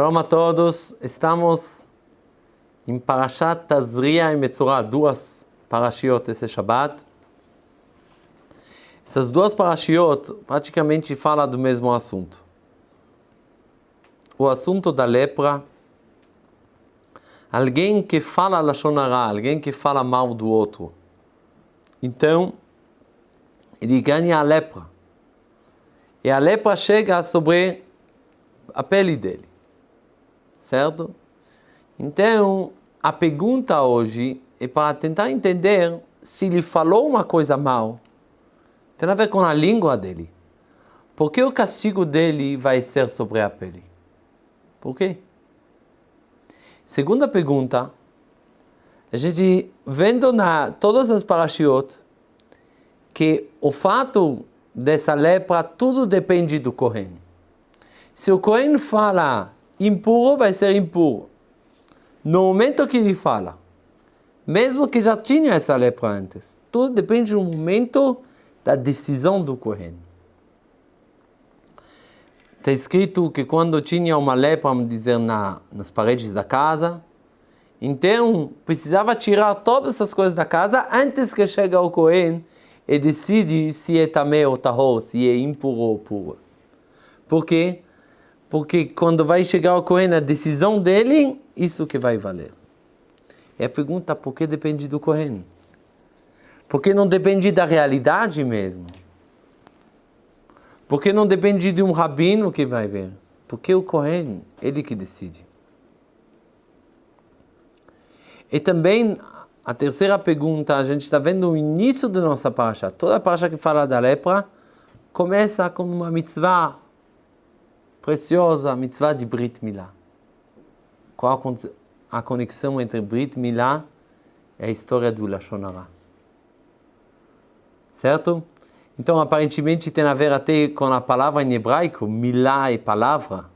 Shalom a todos, estamos em Parashat Tazria e Metzorah, duas parashiot esse Shabbat. Essas duas parashiot praticamente falam do mesmo assunto. O assunto da lepra, alguém que fala Lashon Hara, alguém que fala mal do outro. Então, ele ganha a lepra. E a lepra chega sobre a pele dele certo? Então, a pergunta hoje é para tentar entender se ele falou uma coisa mal, tem a ver com a língua dele. Por que o castigo dele vai ser sobre a pele? Por quê? Segunda pergunta, a gente vendo na todas as parashiot que o fato dessa lepra tudo depende do Kohen. Se o Kohen fala impuro vai ser impuro. No momento que ele fala, mesmo que já tinha essa lepra antes, tudo depende do momento da decisão do Kohen. Está escrito que quando tinha uma lepra, vamos dizer, na, nas paredes da casa, então precisava tirar todas essas coisas da casa antes que chegue o Kohen e decide se é tamé ou tahor, se é impuro ou puro. Por quê? Porque quando vai chegar o Cohen, a decisão dele, isso que vai valer. É a pergunta, por que depende do Cohen? Porque não depende da realidade mesmo. Porque não depende de um rabino que vai ver. Porque o Cohen, ele que decide. E também, a terceira pergunta, a gente está vendo o início da nossa paracha. Toda a paracha que fala da lepra começa com uma mitzvah preciosa mitzvah de Brit Milá. Qual a conexão entre Brit Milá e a história do Lashon Hara? Certo? Então, aparentemente tem a ver até com a palavra em hebraico, Milá é palavra,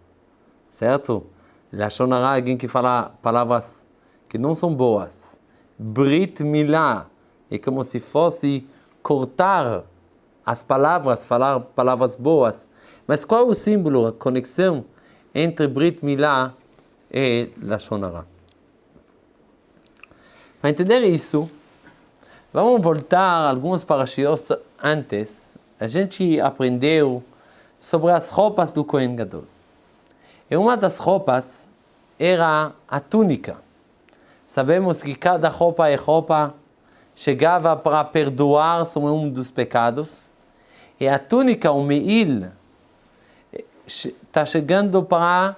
certo? Lashon Hara é alguém que fala palavras que não são boas. Brit Milá é como se fosse cortar as palavras, falar palavras boas. Mas qual é o símbolo, a conexão entre Brit Milá e Lashon? Para entender isso, vamos voltar algumas parashiot antes. A gente aprendeu sobre as roupas do Kohen Gadol. E uma das roupas era a túnica. Sabemos que cada roupa é roupa chegava para perdoar sobre um dos pecados. E a túnica, o meil, está chegando para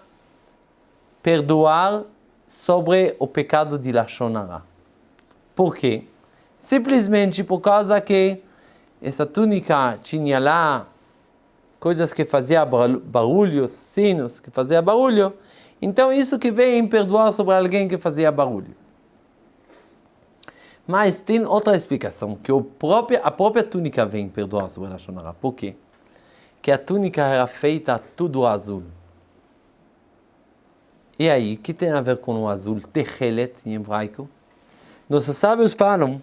perdoar sobre o pecado de Lashon Hara. Por quê? Simplesmente por causa que essa túnica tinha lá coisas que faziam barulhos, sinos que faziam barulho, então isso que vem perdoar sobre alguém que fazia barulho. Mas tem outra explicação, que o próprio, a própria túnica vem perdoar sobre a Lashon Hara. Por quê? Que a túnica era feita tudo azul. E aí, o que tem a ver com o azul? Techelet em hebraico. Nossos sábios falam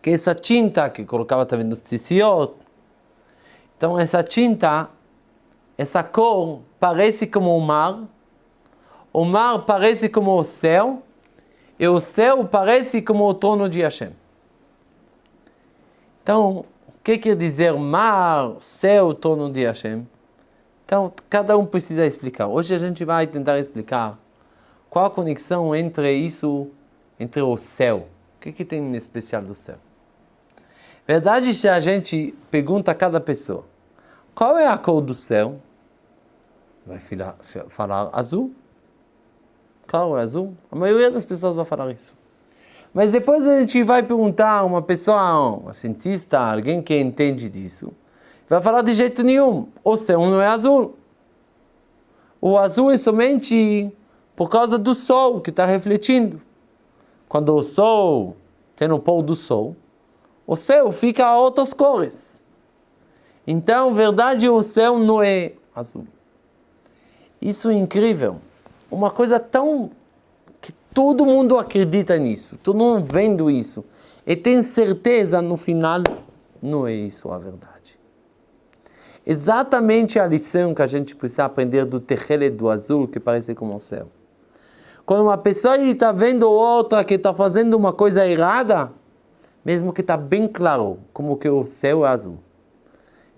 que essa tinta que colocava também nos tzitzit, então essa tinta, essa cor parece como o mar, o mar parece como o céu, e o céu parece como o trono de Hashem. Então, que quer dizer mar, céu, trono de Hashem? Então, cada um precisa explicar. Hoje a gente vai tentar explicar qual a conexão entre isso, entre o céu. O que, que tem em especial do céu? Verdade, se a gente pergunta a cada pessoa, qual é a cor do céu? Vai falar azul. Claro, é azul. A maioria das pessoas vai falar isso. Mas depois a gente vai perguntar a uma pessoa, um cientista, alguém que entende disso, vai falar de jeito nenhum, o céu não é azul. O azul é somente por causa do sol que está refletindo. Quando o sol tem o pôr do sol, o céu fica a outras cores. Então, verdade, o céu não é azul. Isso é incrível. Uma coisa tão Todo mundo acredita nisso, todo mundo vendo isso. E tem certeza no final, não é isso a verdade. exatamente a lição que a gente precisa aprender do tejele do azul, que parece como o céu. Quando uma pessoa está vendo outra que está fazendo uma coisa errada, mesmo que está bem claro como que o céu é azul,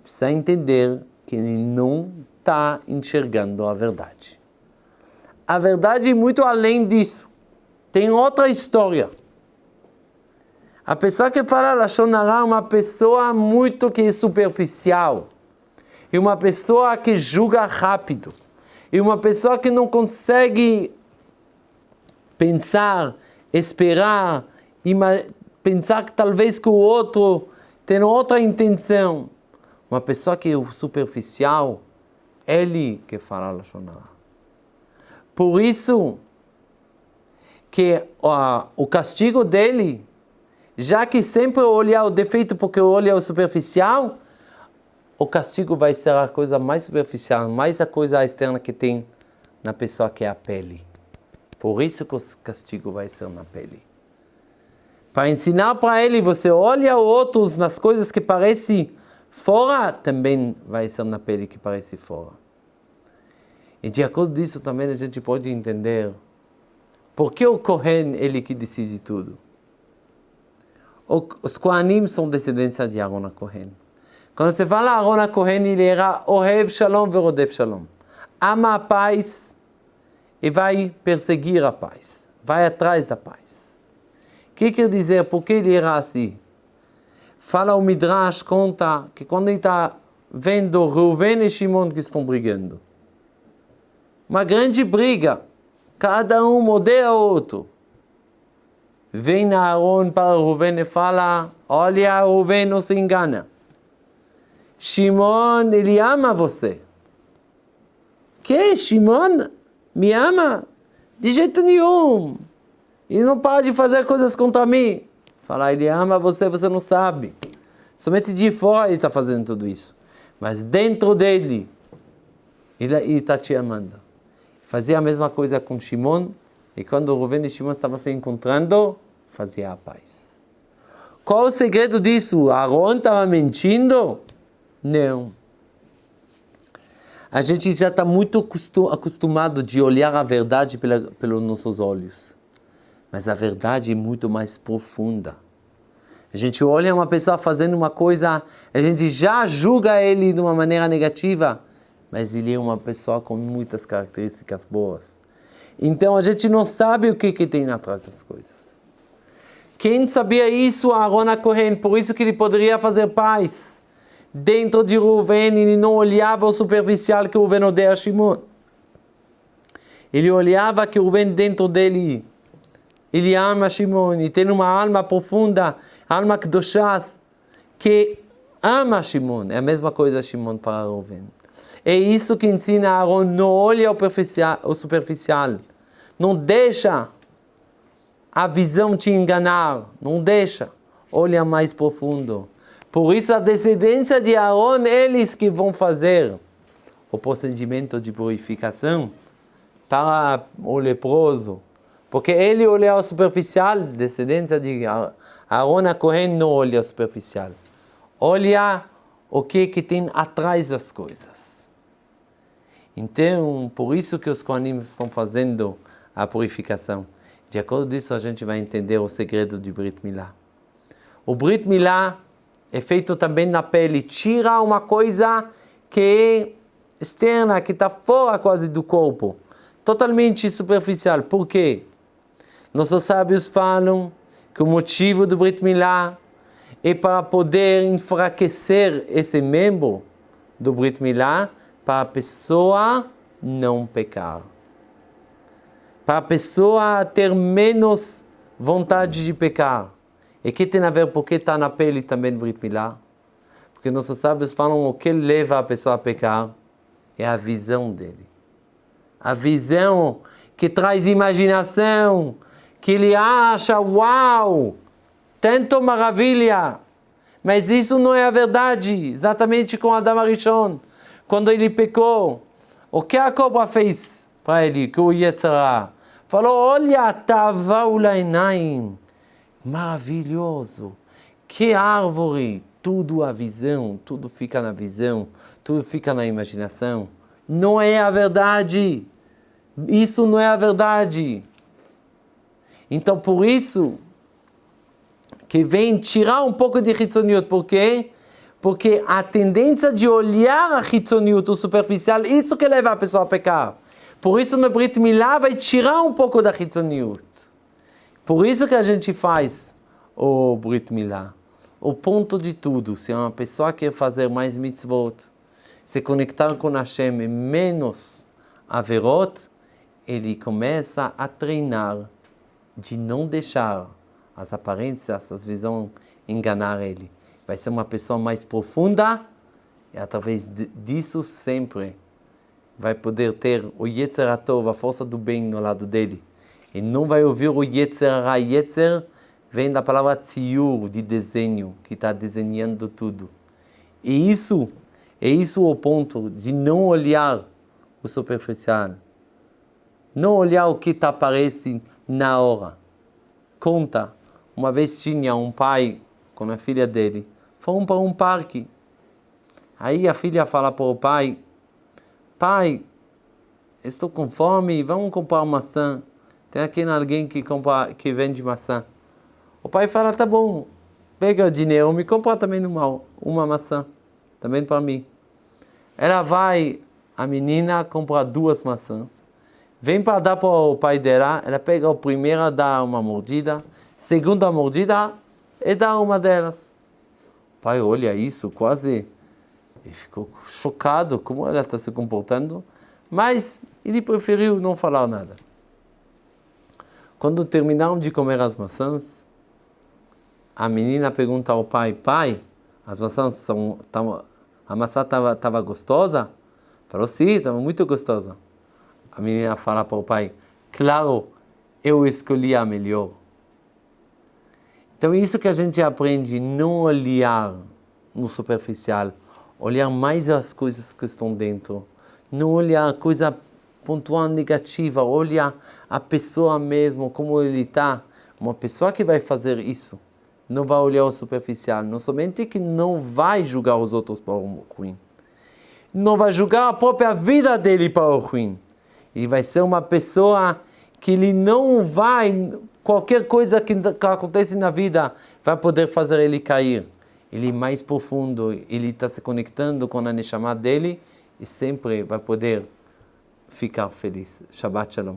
precisa entender que ele não está enxergando a verdade. A verdade é muito além disso. Tem outra história. A pessoa que fala Lashon Hara é uma pessoa muito que é superficial. E uma pessoa que julga rápido. E uma pessoa que não consegue pensar, esperar, pensar que talvez que o outro tem outra intenção. Uma pessoa que é superficial, ele que fala Lashon Hara. Por isso que o castigo dele, já que sempre olhar o defeito porque o olho é o superficial, o castigo vai ser a coisa mais superficial, mais a coisa externa que tem na pessoa que é a pele. Por isso que o castigo vai ser na pele. Para ensinar para ele, você olha outros nas coisas que parecem fora, também vai ser na pele que parece fora. E de acordo disso também a gente pode entender por que o Kohen ele que decide tudo. Os Kohanim são descendência de Aaron Kohen. Quando você fala Aaron Kohen, ele era Ohev Shalom Verodev Shalom. Ama a paz e vai perseguir a paz. Vai atrás da paz. O que quer dizer? Por que ele era assim? Fala o Midrash, conta que quando ele está vendo Reuven e Shimon que estão brigando, uma grande briga, cada um odeia outro. Vem Aaron para Reuven e fala, olha, Reuven não se engana. Shimon, ele ama você. Que? Shimon me ama? De jeito nenhum. Ele não para de fazer coisas contra mim. Fala, ele ama você, você não sabe. Somente de fora ele está fazendo tudo isso. Mas dentro dele, ele está te amando. Fazia a mesma coisa com Shimon. E quando Ruven e Shimon estavam se encontrando, fazia a paz. Qual o segredo disso? Aaron estava mentindo? Não. A gente já está muito acostumado de olhar a verdade pela, pelos nossos olhos. Mas a verdade é muito mais profunda. A gente olha uma pessoa fazendo uma coisa, a gente já julga ele de uma maneira negativa, mas ele é uma pessoa com muitas características boas. Então a gente não sabe o que, que tem atrás das coisas. Quem sabia isso? Aaron Cohen, por isso que ele poderia fazer paz dentro de Ruven ele não olhava o superficial que Ruven odeia Shimon. Ele olhava que Ruven dentro dele, ele ama Shimon e tem uma alma profunda, alma kedoshas, que ama Shimon. É a mesma coisa Shimon para Ruven. É isso que ensina Aaron, não olha o superficial, não deixa a visão te enganar, não deixa, olha mais profundo. Por isso a descendência de Aaron, eles que vão fazer o procedimento de purificação para o leproso. Porque ele olha o superficial, descendência de Aaron a Cohen não olha o superficial. Olha o que, que tem atrás das coisas. Então, por isso que os Kohanim estão fazendo a purificação. De acordo disso, a gente vai entender o segredo de Brit Milá. O Brit Milá é feito também na pele. Tira uma coisa que é externa, que está fora quase do corpo. Totalmente superficial. Por quê? Nossos sábios falam que o motivo do Brit Milá é para poder enfraquecer esse membro do Brit Milá para a pessoa não pecar. Para a pessoa ter menos vontade de pecar. E que tem a ver porque está na pele também Brit Milá? Porque nossos sábios falam o que leva a pessoa a pecar é a visão dele. A visão que traz imaginação, que ele acha, uau, tanto maravilha. Mas isso não é a verdade, exatamente com Adam Arishon. Quando ele pecou, o que a cobra fez para ele, que o Yetzirah? Falou, olha, tava ulainaim maravilhoso. Que árvore tudo a visão, tudo fica na visão, tudo fica na imaginação. Não é a verdade. Isso não é a verdade. Então, por isso, que vem tirar um pouco de Hitzoniut. Por quê? Porque a tendência de olhar a Hitzoniut, o superficial, isso que leva a pessoa a pecar. Por isso, no Brit Milá vai tirar um pouco da Hitzoniut. Por isso que a gente faz o Brit Milá. O ponto de tudo, se uma pessoa quer fazer mais mitzvot, se conectar com Hashem menos averot, ele começa a treinar de não deixar as aparências, as visões enganar ele. Vai ser uma pessoa mais profunda e através disso sempre vai poder ter o Yetzer Atov, a força do bem no lado dele. E não vai ouvir o Yetzer Ra. Yetzer vem da palavra Tziur, de desenho, que está desenhando tudo. E isso, é isso o ponto de não olhar o superficial. Não olhar o que está aparece na hora. Conta, uma vez tinha um pai com a filha dele, foram para um parque. Aí a filha fala para o pai, pai, estou com fome, vamos comprar maçã. Tem aqui alguém que, compra, que vende maçã. O pai fala, tá bom, pega o dinheiro, me compra também uma, uma maçã, também para mim. Ela vai, a menina compra duas maçãs, vem para dar para o pai dela, ela pega a primeira, dá uma mordida, segunda mordida e dá uma delas. Pai olha isso, quase e ficou chocado como ela está se comportando, mas ele preferiu não falar nada. Quando terminaram de comer as maçãs, a menina pergunta ao pai, pai, as maçãs são, a maçã estava gostosa? Falou, sim, estava muito gostosa. A menina fala para o pai, claro, eu escolhi a melhor. Então isso que a gente aprende, não olhar no superficial, olhar mais as coisas que estão dentro, não olhar a coisa pontual negativa, olhar a pessoa mesmo, como ele está. Uma pessoa que vai fazer isso, não vai olhar o superficial, não somente que não vai julgar os outros para o ruim, não vai julgar a própria vida dele para o ruim. Ele vai ser uma pessoa que ele não vai qualquer coisa que, que acontece na vida vai poder fazer ele cair. Ele é mais profundo, ele está se conectando com a Neshama dele e sempre vai poder ficar feliz. Shabbat Shalom.